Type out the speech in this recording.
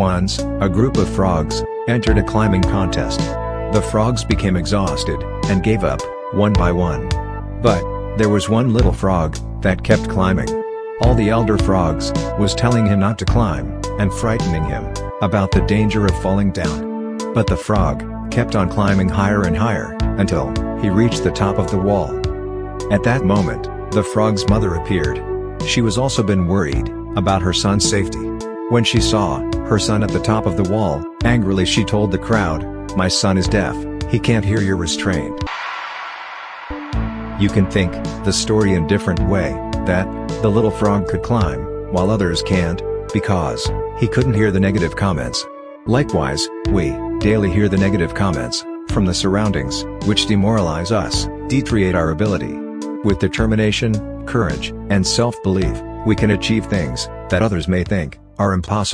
Once, a group of frogs entered a climbing contest. The frogs became exhausted and gave up, one by one. But, there was one little frog that kept climbing. All the elder frogs was telling him not to climb and frightening him about the danger of falling down. But the frog kept on climbing higher and higher until he reached the top of the wall. At that moment, the frog's mother appeared. She was also been worried about her son's safety. When she saw her son at the top of the wall, angrily she told the crowd, My son is deaf, he can't hear your restraint. You can think the story in different way, that the little frog could climb, while others can't, because he couldn't hear the negative comments. Likewise, we daily hear the negative comments from the surroundings, which demoralize us, deteriorate our ability. With determination, courage, and self-belief, we can achieve things that others may think are impossible.